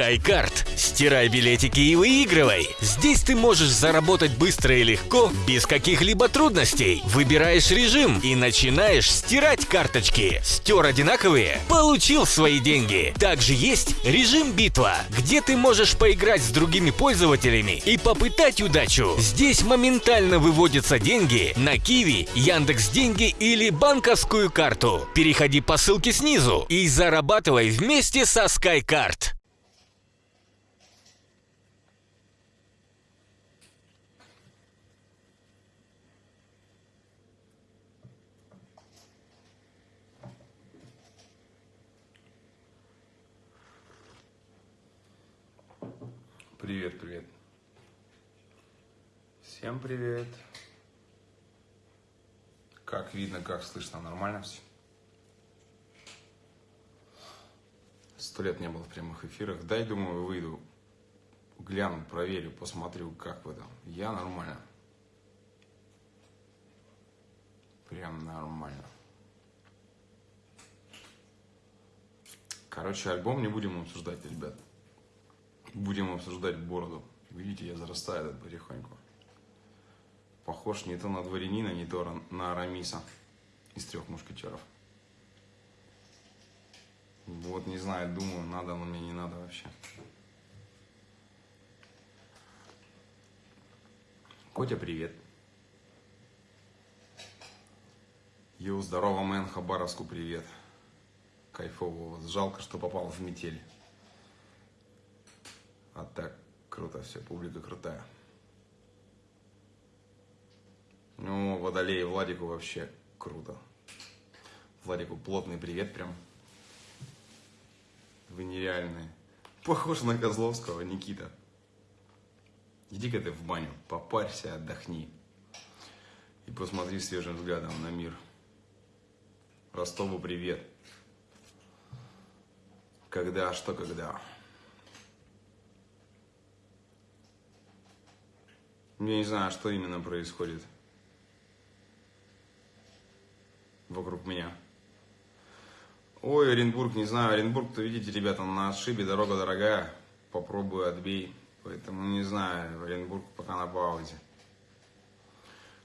SkyCard. Стирай билетики и выигрывай. Здесь ты можешь заработать быстро и легко, без каких-либо трудностей. Выбираешь режим и начинаешь стирать карточки. Стер одинаковые? Получил свои деньги. Также есть режим битва, где ты можешь поиграть с другими пользователями и попытать удачу. Здесь моментально выводятся деньги на Киви, Яндекс Деньги или банковскую карту. Переходи по ссылке снизу и зарабатывай вместе со SkyCard. Привет, привет. Всем привет. Как видно, как слышно, нормально все? Сто лет не было в прямых эфирах. Дай, думаю, выйду, гляну, проверю, посмотрю, как вы там. Я нормально. Прям нормально. Короче, альбом не будем обсуждать, ребят. Будем обсуждать бороду. Видите, я зарастаю этот потихоньку. Похож не то на дворянина, не то на Арамиса из трех мушкетеров. Вот не знаю, думаю, надо но мне, не надо вообще. Котя, привет. Йоу, здорово, мэн, Хабаровску привет. Кайфово. Жалко, что попал в метель. А так, круто все, публика крутая. Ну, Водолей Владику вообще круто. Владику плотный привет прям. Вы нереальные. Похож на Козловского, Никита. Иди-ка ты в баню, попарься, отдохни. И посмотри свежим взглядом на мир. Ростову привет. Когда, что когда. Я не знаю, что именно происходит вокруг меня. Ой, Оренбург, не знаю, Оренбург-то, видите, ребята, на отшибе, дорога дорогая, попробую, отбей. Поэтому не знаю, Оренбург пока на паузе.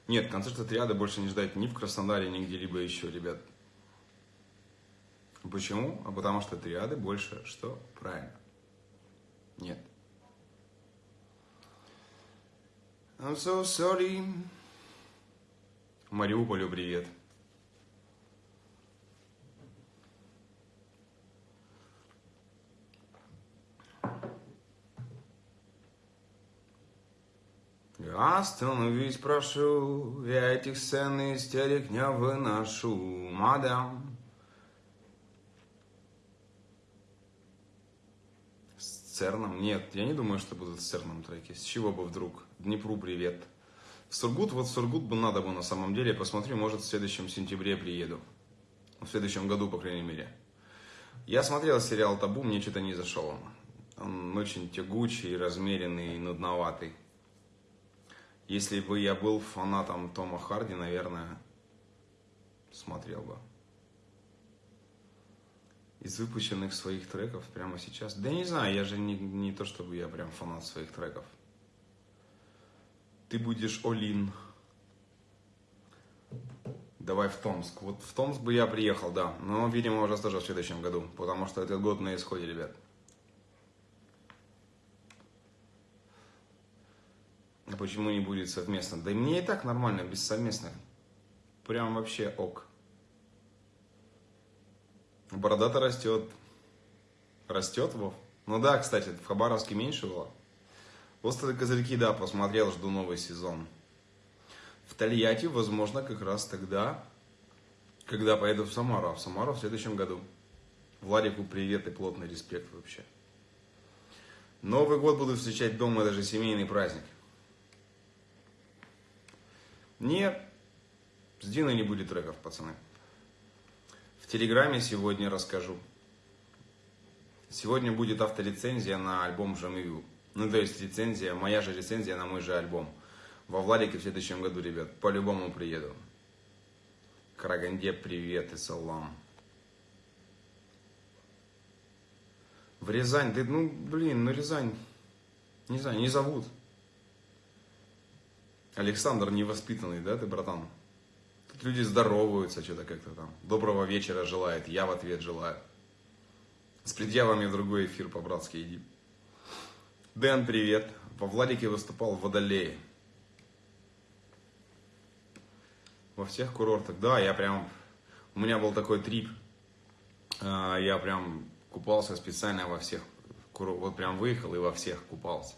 Нет, концерта триады больше не ждать ни в Краснодаре, ни где-либо еще, ребят. Почему? А потому что триады больше что? Правильно. Нет. I'm so sorry. Мариуполю привет. Остановись, прошу, я этих сцен истерик не выношу, мадам. С Церном? Нет, я не думаю, что будут с Церном треки. С чего бы вдруг? Днепру привет. В Сургут, вот в Сургут бы надо бы на самом деле. Посмотрю, может в следующем сентябре приеду. В следующем году, по крайней мере. Я смотрел сериал «Табу», мне что-то не зашел он. Он очень тягучий, размеренный, нудноватый. Если бы я был фанатом Тома Харди, наверное, смотрел бы. Из выпущенных своих треков прямо сейчас. Да не знаю, я же не, не то, чтобы я прям фанат своих треков. Ты будешь Олин. Давай в Томск. Вот в Томск бы я приехал, да. Но, видимо, уже тоже в следующем году. Потому что этот год на исходе, ребят. Почему не будет совместно? Да и мне и так нормально, без совместных. Прям вообще ок. Борода-то растет. Растет, Вов? Ну да, кстати, в Хабаровске меньше было. Острые козырьки, да, посмотрел, жду новый сезон. В Тольятти, возможно, как раз тогда, когда поеду в Самару. А в Самару в следующем году. Владику привет и плотный респект вообще. Новый год буду встречать дома, даже семейный праздник. Нет, с Диной не будет треков, пацаны. В Телеграме сегодня расскажу. Сегодня будет авторецензия на альбом Жамию. Ну, то есть рецензия, моя же рецензия на мой же альбом. Во Владике в следующем году, ребят, по-любому приеду. Караганде, привет и салам. В Рязань, да, ну, блин, ну Рязань, не знаю, не зовут. Александр невоспитанный, да, ты, братан? Тут люди здороваются, что-то как-то там. Доброго вечера желает, я в ответ желаю. С предъявами другой эфир по-братски иди. Дэн, привет. Во Владике выступал в Водолее. Во всех курортах. Да, я прям... У меня был такой трип. А, я прям купался специально во всех. Вот прям выехал и во всех купался.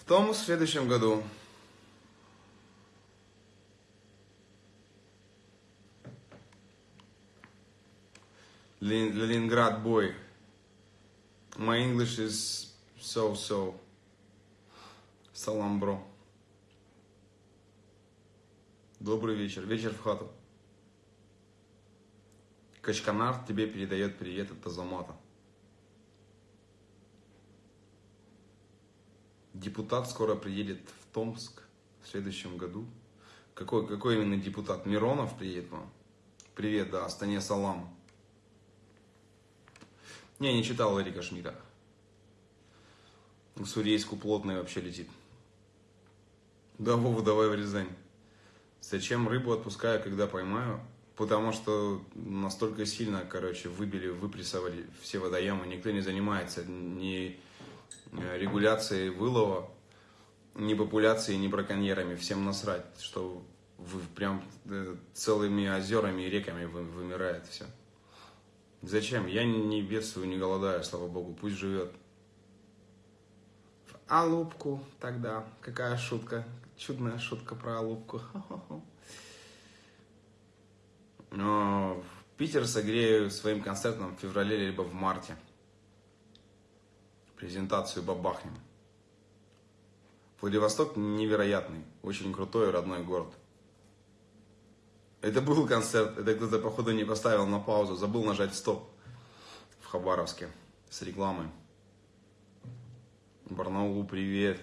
В том в следующем году Leningrad boy. My English is so-so. Салам, бро. Добрый вечер. Вечер в хату. Качканар тебе передает привет от Азамата. Депутат скоро приедет в Томск в следующем году. Какой, какой именно депутат? Миронов приедет вам? Привет, да, Астане Салам. Не, не читал Эрика Шмидта. К Сурейску плотный вообще летит. Да, Вова, давай в Рязань. Зачем рыбу отпускаю, когда поймаю? Потому что настолько сильно, короче, выбили, выпрессовали все водоемы. Никто не занимается ни э, регуляцией вылова, ни популяцией, ни браконьерами. Всем насрать, что прям э, целыми озерами и реками вымирает все. Зачем? Я не бедствую, не голодаю, слава богу, пусть живет. Алубку тогда. Какая шутка. Чудная шутка про Алубку. Но Питер согрею своим концертом в феврале либо в марте. Презентацию бабахнем. Владивосток невероятный, очень крутой родной город. Это был концерт, это кто-то, походу, не поставил на паузу, забыл нажать стоп в Хабаровске с рекламой. Барнаулу привет.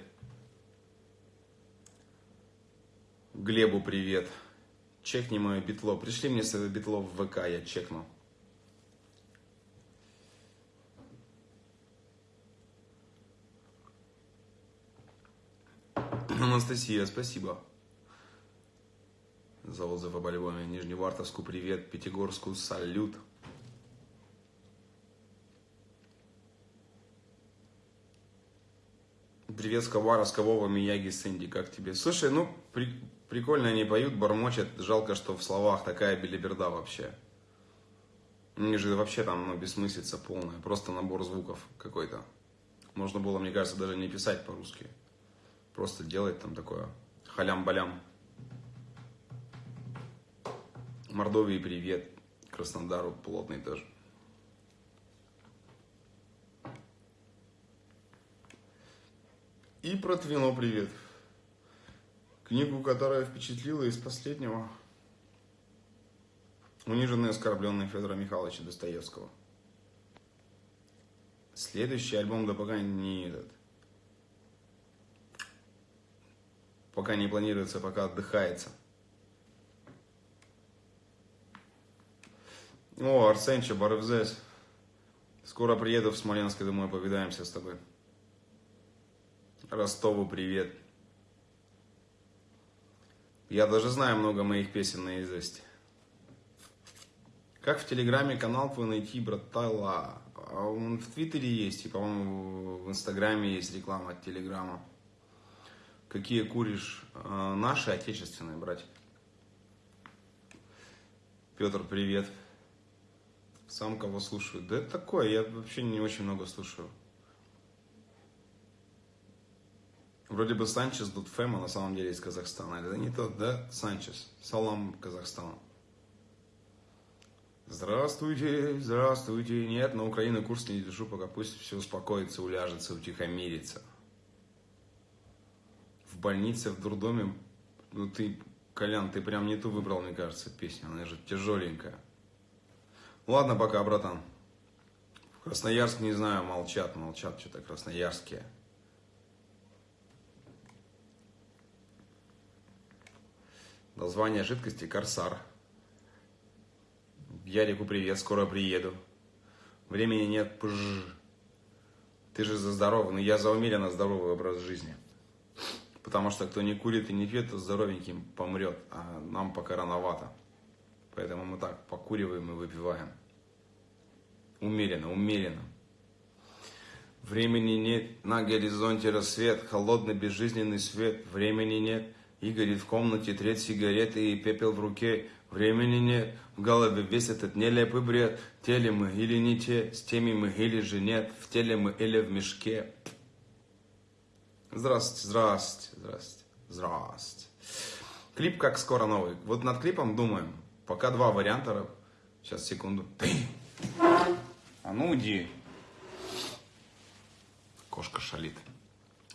Глебу привет. Чекни мое битло. Пришли мне свое битло в ВК, я чекну. Анастасия, спасибо за отзыв об альбоме. Нижневартовску привет, Пятигорску салют. Привет с Ковара, Вова, Мияги, Сэнди, как тебе? Слушай, ну, при, прикольно они поют, бормочат, жалко, что в словах такая белиберда вообще. Мне же вообще там, ну, бессмыслица полная, просто набор звуков какой-то. Можно было, мне кажется, даже не писать по-русски. Просто делать там такое халям-балям. Мордовии привет. Краснодару плотный тоже. И про Твино привет. Книгу, которая впечатлила из последнего. Униженный и Федора Михайловича Достоевского. Следующий альбом, да пока не этот. Пока не планируется, пока отдыхается. О, Арсенча, Барывзес. Скоро приеду в Смоленск, и думаю, повидаемся с тобой. Ростову привет. Я даже знаю много моих песен наизусть. Как в Телеграме канал твой найти, братала? А он в Твиттере есть, и, по-моему, в Инстаграме есть реклама от Телеграма. Какие куришь? А, наши отечественные, братья. Петр, привет. Сам кого слушаю? Да это такое, я вообще не очень много слушаю. Вроде бы Санчес Дудфема на самом деле из Казахстана. Это не тот, да? Санчес. Салам Казахстану. Здравствуйте, здравствуйте. Нет, на Украину курс не держу, пока пусть все успокоится, уляжется, утихомирится. В больнице, в дурдоме, ну ты, Колян, ты прям не ту выбрал, мне кажется, песню. Она же тяжеленькая. Ладно, пока, братан. В Красноярск, не знаю, молчат, молчат что-то красноярские. Название жидкости Корсар. Ярику привет, скоро приеду. Времени нет, пж. Ты же за здоровый, но я за умеренно здоровый образ жизни. Потому что кто не курит и не пьет, то здоровеньким помрет, а нам пока рановато. Поэтому мы так покуриваем и выпиваем. Умеренно, умеренно. Времени нет, на горизонте рассвет, холодный безжизненный свет. Времени нет, и горит в комнате треть сигареты и пепел в руке. Времени нет, в голове весь этот нелепый бред. Теле мы или не те, с теми мы или же нет. В теле мы или в мешке. Здравствуйте, здравствуйте, здравствуйте, здравствуйте. Клип как скоро новый. Вот над клипом думаем. Пока два варианта. Сейчас, секунду. А ну уйди. Кошка шалит.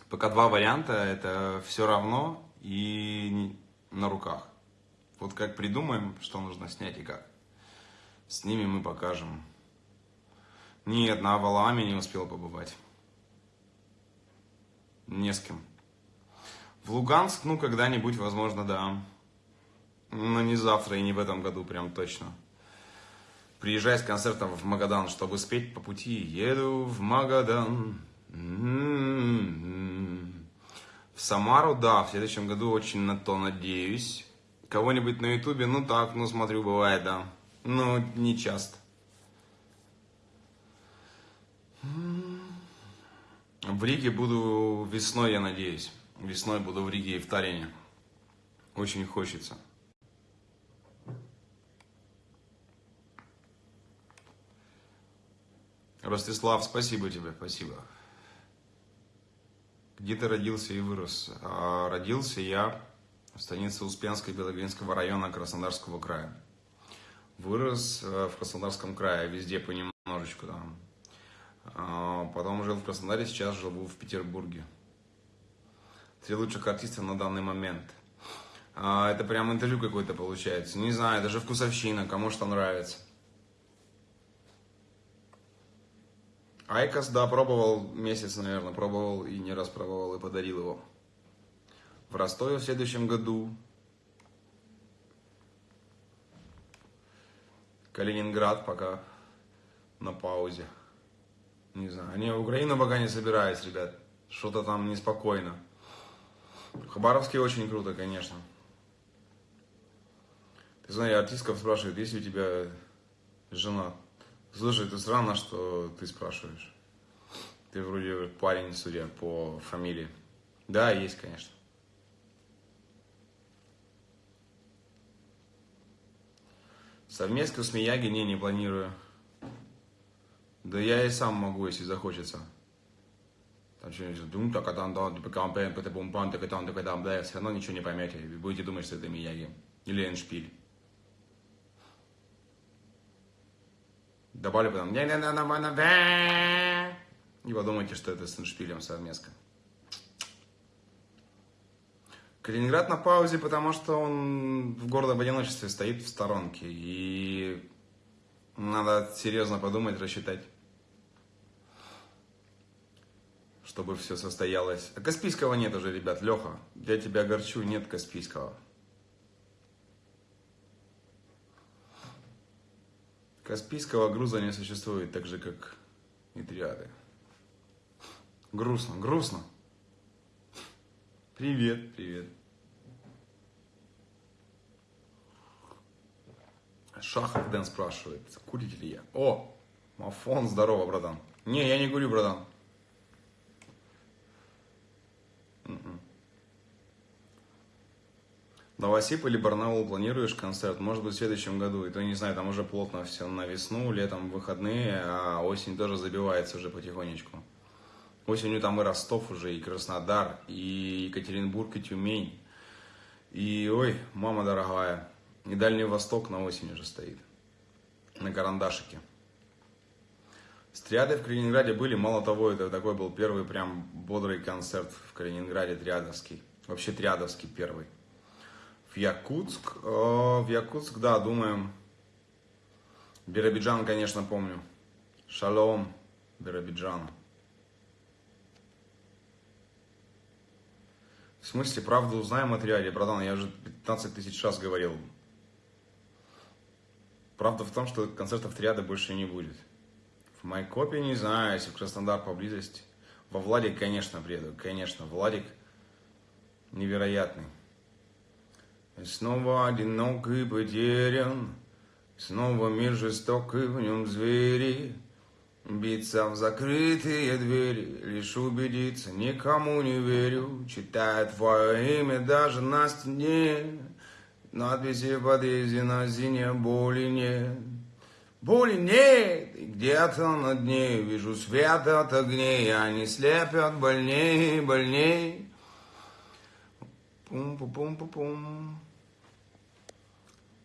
Пока два варианта, это все равно и на руках. Вот как придумаем, что нужно снять и как. С ними мы покажем. Нет, на Авалааме не успел побывать. Не с кем. В Луганск, ну, когда-нибудь, возможно, да. Но не завтра и не в этом году, прям точно. Приезжай с концертом в Магадан, чтобы спеть по пути. Еду в Магадан. В Самару, да, в следующем году очень на то надеюсь. Кого-нибудь на ютубе, ну так, ну смотрю, бывает, да. Но не часто. В Риге буду весной, я надеюсь. Весной буду в Риге и в Тарине. Очень хочется. Ростислав, спасибо тебе, спасибо. Где ты родился и вырос? А, родился я в станице Успенской Белогринского района Краснодарского края. Вырос э, в Краснодарском крае, везде понемножечку там. А, потом жил в Краснодаре, сейчас живу в Петербурге. Три лучших артиста на данный момент. А, это прям интервью какое-то получается. Не знаю, даже вкусовщина, кому что нравится. Айкос, да, пробовал месяц, наверное, пробовал и не раз пробовал и подарил его. В Ростове в следующем году. Калининград пока на паузе. Не знаю. Не, в Украину пока не собираюсь, ребят. Что-то там неспокойно. Хабаровский очень круто, конечно. Ты знаешь, артистков спрашивают, есть ли у тебя жена? Слушай, это странно, что ты спрашиваешь. Ты вроде парень, судя по фамилии. Да, есть, конечно. Совместку с Мияги не, не планирую. Да я и сам могу, если захочется. Там что-нибудь, дум, так, там, да, пэм, так, там, да, все равно ничего не поймете. Будете думать, что это Мияги. Или Эншпиль. Добавлю потом. Не подумайте, что это с Эншпилем совместно. Калининград на паузе, потому что он в гордом одиночестве стоит в сторонке. И надо серьезно подумать, рассчитать, чтобы все состоялось. А Каспийского нет уже, ребят. Леха, я тебя огорчу, нет Каспийского. Каспийского груза не существует, так же, как и триады. Грустно, грустно. Привет, привет. Шахов Дэн спрашивает, курите ли я? О, Мафон, здорово, братан. Не, я не курю, братан. М-м. Новосиб или Барнаул планируешь концерт? Может быть в следующем году. И то не знаю, там уже плотно все на весну, летом выходные, а осень тоже забивается уже потихонечку. Осенью там и Ростов уже, и Краснодар, и Екатеринбург, и Тюмень. И, ой, мама дорогая, и Дальний Восток на осень уже стоит. На карандашике. Стриады в Калининграде были, мало того, это такой был первый прям бодрый концерт в Калининграде, триадовский. Вообще триадовский первый. В Якутск, э, в Якутск, да, думаем. Биробиджан, конечно, помню. Шалом, Биробиджан. В смысле, правду узнаем о триаде, братан, я уже 15 тысяч раз говорил. Правда в том, что концертов триады больше не будет. В Майкопе не знаю, если в Краснодар поблизости. Во Владик, конечно, приеду. Конечно, Владик невероятный. И снова одинок и потерян. Снова мир жесток и в нем звери. Биться в закрытые двери, лишь убедиться, никому не верю. Читаю твое имя даже на стене, надписи в подъезде на стене боли нет. Боли нет, где-то на дне вижу свет от огней, они слепят больней, больней. Пум-пум-пум-пум.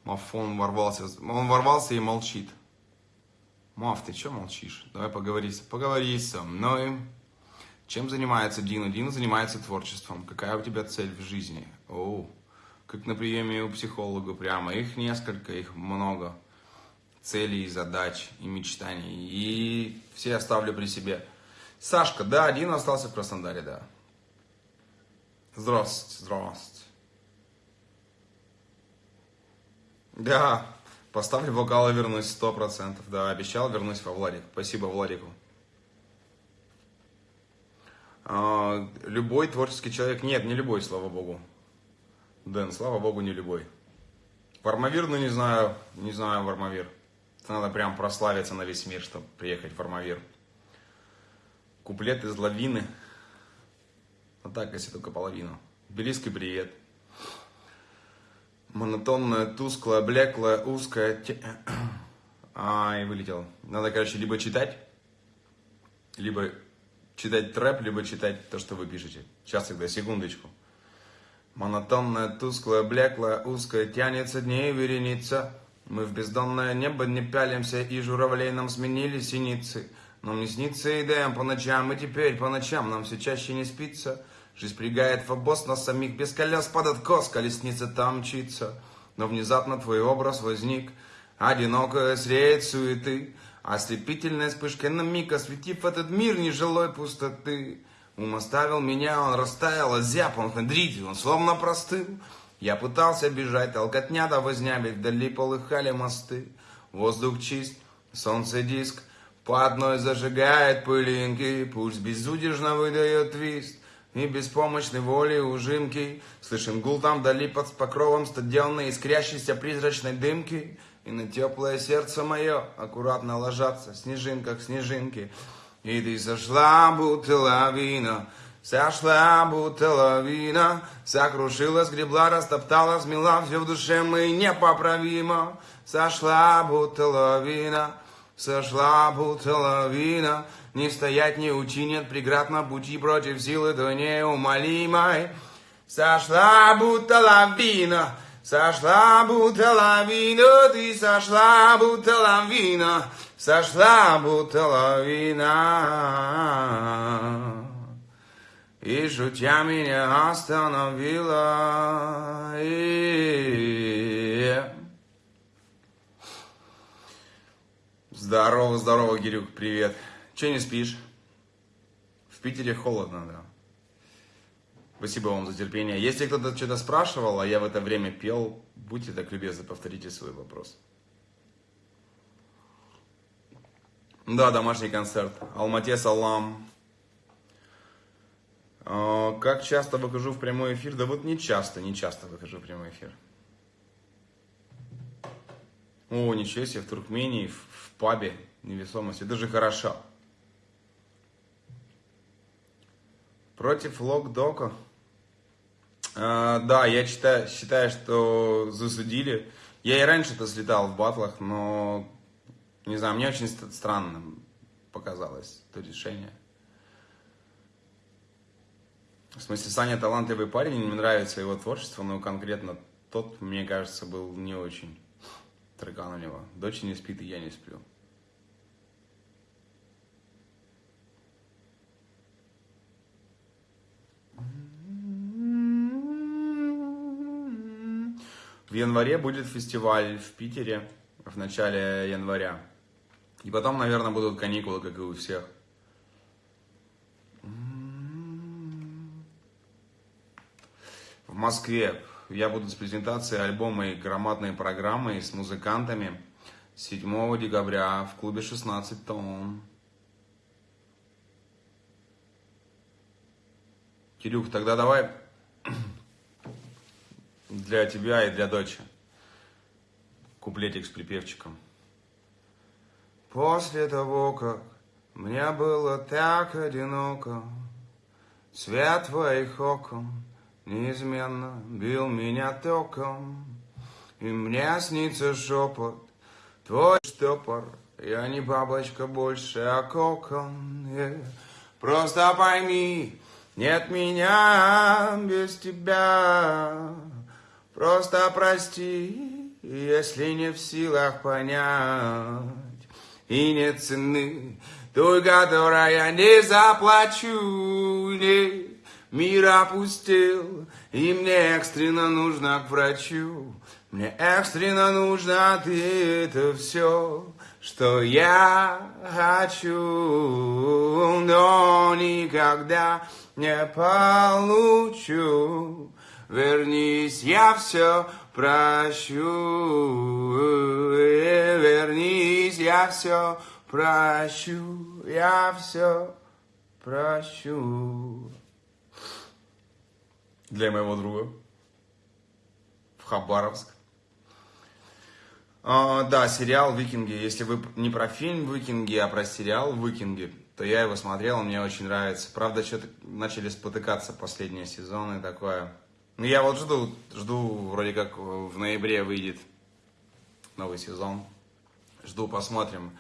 Мафон ворвался, он ворвался и молчит. Мав, ты что молчишь? Давай поговори, поговори со мной. Чем занимается Дина? Дина занимается творчеством. Какая у тебя цель в жизни? О, как на приеме у психолога прямо. Их несколько, их много. Целей, задач и мечтаний. И все оставлю при себе. Сашка, да, Дина остался в Краснодаре, да. Здравствуйте, здравствуйте. Да, Поставлю вокал и вернусь сто процентов. Да, обещал, вернусь во Владик. Спасибо Владику. А, любой творческий человек. Нет, не любой, слава богу. Дэн, слава богу, не любой. Вармавир, ну не знаю, не знаю Вармавир. Надо прям прославиться на весь мир, чтобы приехать в Вармавир. Куплет из лавины. Вот так, если только половину. Тбилисский привет монотонная, тусклая, блеклая, узкая. А, и вылетел. Надо, короче, либо читать, либо читать трэп, либо читать то, что вы пишете. Сейчас тогда, секундочку. Монотонная, тусклая, блеклая, узкая, тянется дней вереница. Мы в бездонное небо не пялимся, и журавлей нам сменили синицы. Но мне снится идеям по ночам, и теперь по ночам нам все чаще не спится. Жизнь пригает в обоз нас самих, без колес под откос, колесница там мчится. Но внезапно твой образ возник, одинокая средь суеты, Ослепительной вспышкой на миг, осветив этот мир нежилой пустоты. Ум оставил меня, он растаял, озяб, он хандрит, он словно простыл. Я пытался бежать, толкотня да возня, ведь вдали полыхали мосты. Воздух чист, солнце диск, по одной зажигает пылинки, пусть безудержно выдает твист и беспомощной воли ужимки. Слышим гул там вдали под покровом стадионной искрящейся призрачной дымки. И на теплое сердце мое аккуратно ложатся снежинка к снежинке. И ты сошла, будто лавина, сошла, будто лавина, сокрушила, сгребла, растоптала, смела все в душе мы непоправимо. Сошла, будто лавина, сошла, будто лавина, не стоять, не учи, нет преград на пути против силы, то неумолимой. Сошла будто лавина, сошла будто лавина, ты сошла будто лавина, сошла будто лавина. И шутя меня остановила. И... Здорово, здорово, Гирюк, привет. Че не спишь? В Питере холодно, да. Спасибо вам за терпение. Если кто-то что-то спрашивал, а я в это время пел, будьте так любезны, повторите свой вопрос. Да, домашний концерт. Алмате Салам. А, как часто выхожу в прямой эфир? Да вот не часто, не часто выхожу в прямой эфир. О, ничего себе, в Туркмении, в, в пабе невесомость. Это же хорошо. Против Локдока. А, да, я считаю, считаю, что засудили. Я и раньше-то слетал в батлах, но, не знаю, мне очень странным показалось это решение. В смысле, Саня талантливый парень, мне нравится его творчество, но конкретно тот, мне кажется, был не очень трекан у него. Дочь не спит, и я не сплю. В январе будет фестиваль в Питере в начале января. И потом, наверное, будут каникулы, как и у всех. В Москве я буду с презентацией альбома и громадной программой с музыкантами. 7 декабря в клубе 16 тонн. Кирюх, тогда давай для тебя и для дочи куплетик с припевчиком. После того, как мне было так одиноко, Свет твоих окон неизменно бил меня током, И мне снится шепот твой штопор, Я не бабочка больше, а кокон. Просто пойми, нет меня без тебя. Просто прости, если не в силах понять. И нет цены той, которая не заплачу. Не. Мир опустил, и мне экстренно нужно к врачу. Мне экстренно нужно ты, это все, что я хочу, но никогда не получу. Вернись, я все прощу, вернись, я все прощу, я все прощу. Для моего друга в Хабаровск. А, да, сериал «Викинги». Если вы не про фильм «Викинги», а про сериал «Викинги», то я его смотрел, мне очень нравится. Правда, что-то начали спотыкаться последние сезоны, такое. Ну, я вот жду, жду, вроде как в ноябре выйдет новый сезон. Жду, посмотрим.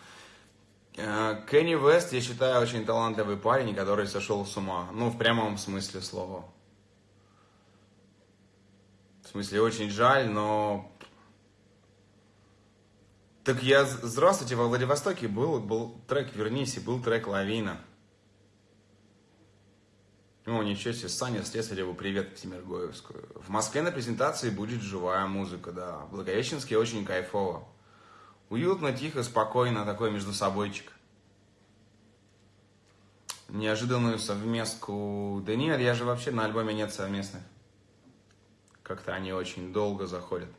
Э, Кенни Вест, я считаю, очень талантливый парень, который сошел с ума. Ну, в прямом смысле слова. В смысле, очень жаль, но... Так я, здравствуйте, во Владивостоке был, был трек «Вернись» и был трек «Лавина». О, ничего себе, Саня Слесареву привет к Тимиргоевскую. В Москве на презентации будет живая музыка, да. В Благовещенске очень кайфово. Уютно, тихо, спокойно, такой между собойчик. Неожиданную совместку... Да нет, я же вообще на альбоме нет совместных. Как-то они очень долго заходят.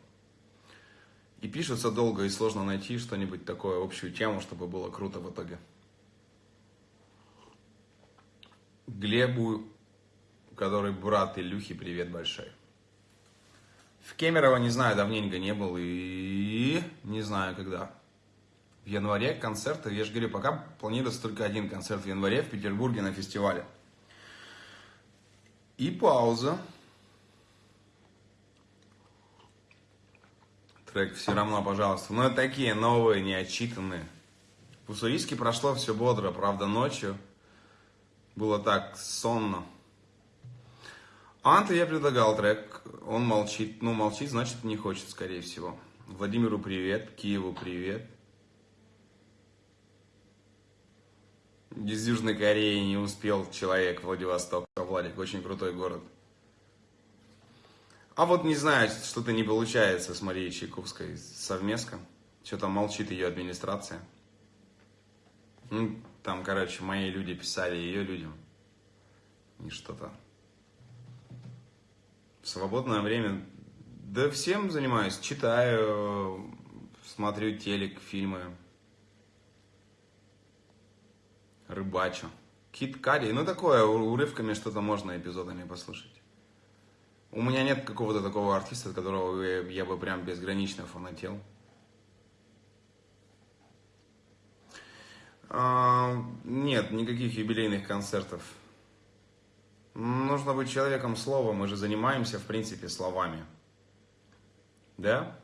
И пишутся долго, и сложно найти что-нибудь такое, общую тему, чтобы было круто в итоге. Глебу, который брат Илюхи, привет большой. В Кемерово, не знаю, давненько не был и не знаю когда. В январе концерты, я же говорю, пока планируется только один концерт в январе в Петербурге на фестивале. И пауза. Трек «Все равно, пожалуйста». Но такие новые, неотчитанные. В Уссурийске прошло все бодро, правда, ночью. Было так сонно. Анте я предлагал трек, он молчит. Ну, молчит, значит, не хочет, скорее всего. Владимиру привет, Киеву привет. Из Южной Кореи не успел человек Владивосток. Владик, очень крутой город. А вот не знаю, что-то не получается с Марией Чайковской совместно. Что-то молчит ее администрация. Ну, там, короче, мои люди писали ее людям. И что-то свободное время, да всем занимаюсь, читаю, смотрю телек, фильмы, рыбачу. Кит Кади, ну такое, урывками что-то можно эпизодами послушать. У меня нет какого-то такого артиста, которого я бы прям безгранично фанател. А, нет, никаких юбилейных концертов Нужно быть человеком слова, мы же занимаемся, в принципе, словами. Да?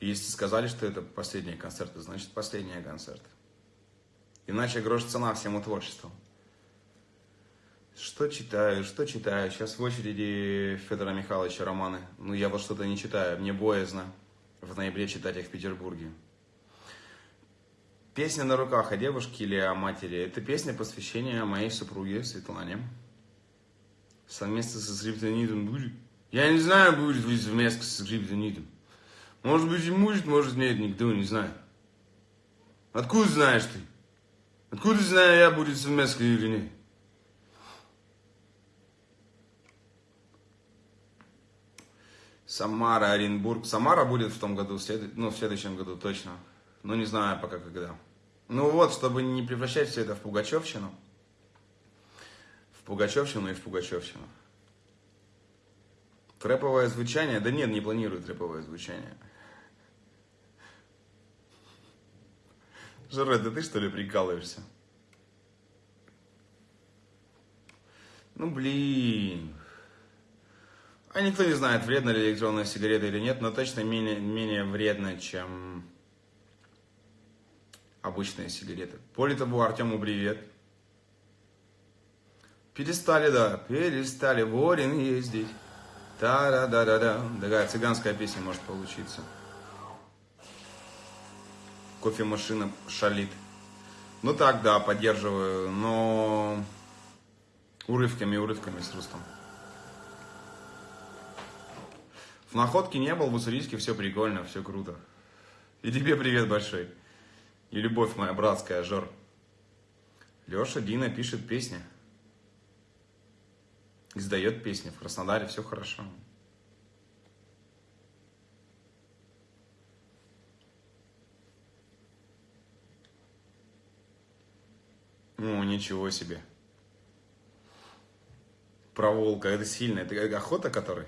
Если сказали, что это последние концерты, значит последние концерты. Иначе грош цена всему творчеству. Что читаю, что читаю? Сейчас в очереди Федора Михайловича романы. Ну, я вот что-то не читаю, мне боязно в ноябре читать их в Петербурге. Песня на руках о девушке или о матери. Это песня посвящения моей супруге Светлане совместно со скриптонитом будет? Я не знаю, будет ли совместно со скриптонитом. Может быть и будет, может нет, никто не знает. Откуда знаешь ты? Откуда знаю я, будет совместно или нет? Самара, Оренбург. Самара будет в том году, ну, в следующем году точно. Но не знаю пока когда. Ну вот, чтобы не превращать все это в пугачевщину. Пугачевщину и в пугачевщину. Трэповое звучание? Да нет, не планирую трэповое звучание. Жора, да ты что ли прикалываешься? Ну блин. А никто не знает, вредна ли электронная сигарета или нет, но точно менее, менее вредно, чем обычные сигареты. Более того, Артему привет. Перестали, да, перестали в Орин ездить. Та-да-да-да-да. Такая цыганская песня может получиться. Кофемашина шалит. Ну так, да, поддерживаю, но урывками, урывками с Рустом. В находке не был, в Уссурийске все прикольно, все круто. И тебе привет большой. И любовь моя братская, Жор. Леша Дина пишет песни. Издает песни. В Краснодаре все хорошо. Ну, ничего себе. Про волка, это сильно. Это охота который?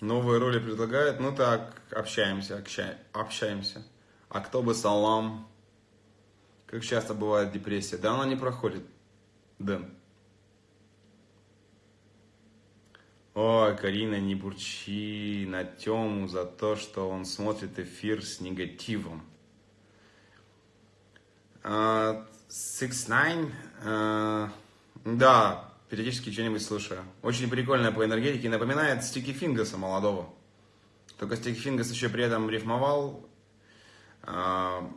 Новые роли предлагают. Ну так, общаемся, общаемся. А кто бы салам? Как часто бывает депрессия? Да она не проходит. Дэн. Ой, Карина, не бурчи на Тему за то, что он смотрит эфир с негативом. Uh, Six Nine, uh, да, периодически что-нибудь слушаю. Очень прикольно по энергетике, напоминает Стики Фингаса молодого. Только Стики Фингас еще при этом рифмовал, а,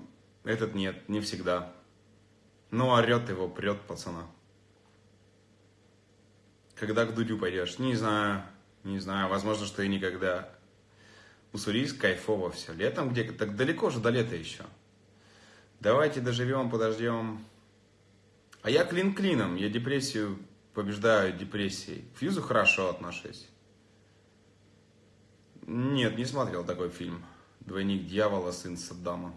этот нет, не всегда. Но орет его, прет пацана. Когда к Дудю пойдешь? Не знаю, не знаю, возможно, что и никогда. Уссурийск кайфово все. Летом где-то, так далеко же до лета еще. Давайте доживем, подождем. А я клин клином, я депрессию побеждаю депрессией. К Фьюзу хорошо отношусь. Нет, не смотрел такой фильм. Двойник дьявола, сын Саддама.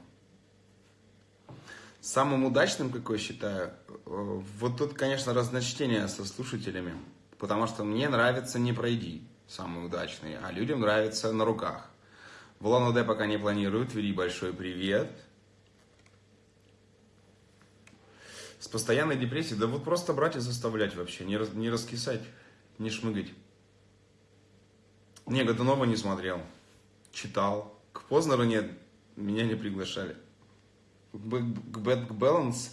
Самым удачным, какой считаю, э, вот тут, конечно, разночтение со слушателями. Потому что мне нравится «Не пройди», самый удачный, а людям нравится «На руках». В улан пока не планирую, Твери большой привет – с постоянной депрессией, да вот просто брать и заставлять вообще, не, рас, не раскисать, не шмыгать. Не, Годунова не смотрел, читал. К Познеру нет, меня не приглашали. К Bad Balance,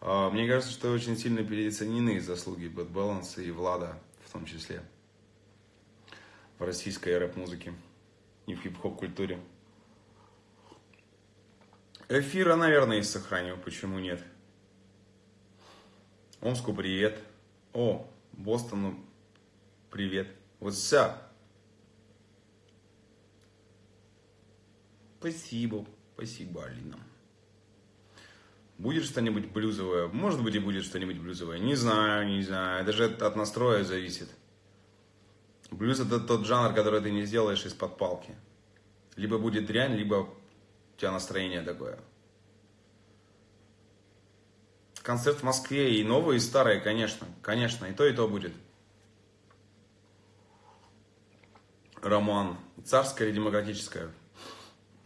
мне кажется, что очень сильно переоценены заслуги Bad Balance и Влада в том числе в российской рэп-музыке и в хип-хоп культуре. Эфира, наверное, и сохраню, почему нет. Омску привет. О, Бостону привет. What's up? Спасибо, спасибо, Алина. Будет что-нибудь блюзовое? Может быть и будет что-нибудь блюзовое. Не знаю, не знаю. Даже от настроя зависит. Блюз это тот жанр, который ты не сделаешь из-под палки. Либо будет дрянь, либо у тебя настроение такое. Концерт в Москве и новые, и старые, конечно. Конечно, и то, и то будет. Роман. Царская или демократическая?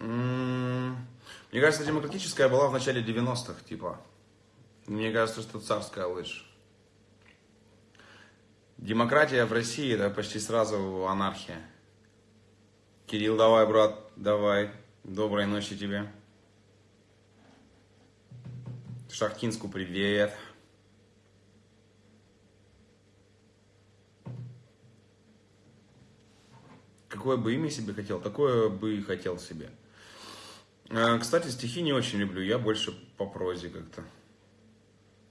М-м-м. Мне кажется, демократическая была в начале 90-х, типа. Мне кажется, что царская лучше. Демократия в России, это почти сразу анархия. Кирилл, давай, брат, давай. Доброй ночи тебе. Шахтинску привет. Какое бы имя себе хотел, такое бы и хотел себе. А, кстати, стихи не очень люблю, я больше по прозе как-то.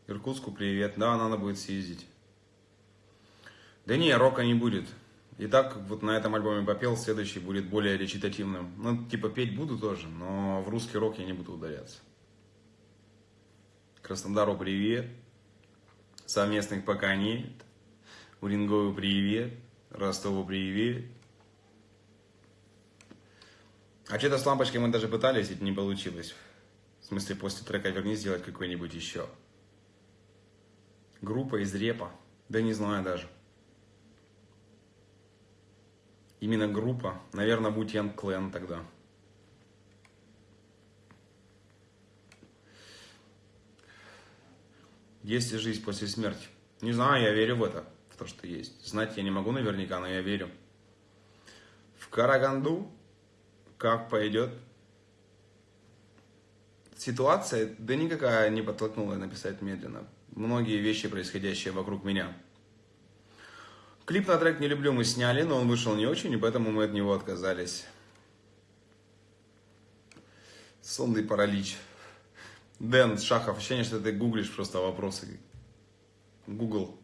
Иркутску привет, да, надо будет съездить. Да не, рока не будет. И так вот на этом альбоме попел, следующий будет более речитативным. Ну, типа петь буду тоже, но в русский рок я не буду ударяться. Краснодару привет. Совместных пока нет. Урингову привет. Ростову привет. А что-то с лампочкой мы даже пытались, это не получилось. В смысле, после трека «Верни» сделать какой-нибудь еще. Группа из репа. Да не знаю даже. Именно группа. Наверное, будь Ян Клен тогда. Есть ли жизнь после смерти? Не знаю, я верю в это, в то, что есть. Знать я не могу наверняка, но я верю. В Караганду, как пойдет, ситуация, да никакая не подтолкнула написать медленно. Многие вещи, происходящие вокруг меня. Клип на трек «Не люблю» мы сняли, но он вышел не очень, и поэтому мы от него отказались. Сонный паралич. Дэн Шахов, ощущение, что ты гуглишь просто вопросы. Google.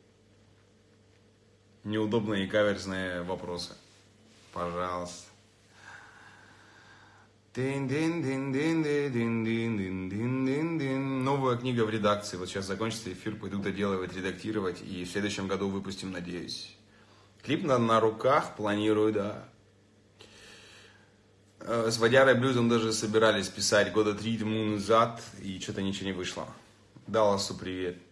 Неудобные и каверзные вопросы. Пожалуйста. Новая книга в редакции. Вот сейчас закончится эфир, пойду доделывать, редактировать. И в следующем году выпустим, надеюсь. Клип на, на руках планирую, да. Э, с Водярой Блюзом даже собирались писать года три тому назад, и что-то ничего не вышло. Далласу привет.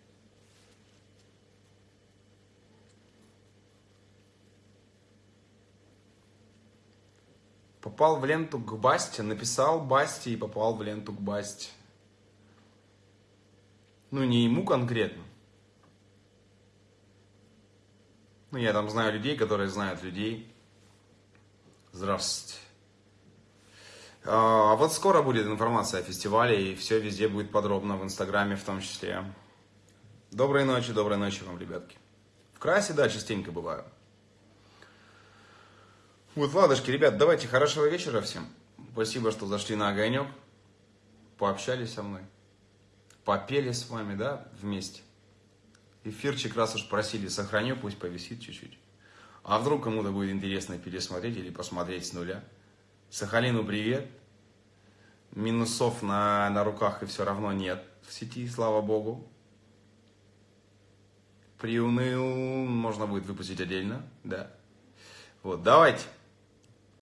Попал в ленту к Басте, написал Басте и попал в ленту к Басте. Ну, не ему конкретно. Ну, я там знаю людей, которые знают людей. Здравствуйте. А вот скоро будет информация о фестивале, и все везде будет подробно, в Инстаграме в том числе. Доброй ночи, доброй ночи вам, ребятки. В Красе, да, частенько бываю. Вот, ладушки, ребят, давайте хорошего вечера всем. Спасибо, что зашли на огонек, пообщались со мной, попели с вами, да, вместе. Эфирчик, раз уж просили, сохраню, пусть повисит чуть-чуть. А вдруг кому-то будет интересно пересмотреть или посмотреть с нуля. Сахалину привет. Минусов на, на руках и все равно нет в сети, слава богу. Приуныл, можно будет выпустить отдельно, да. Вот, давайте.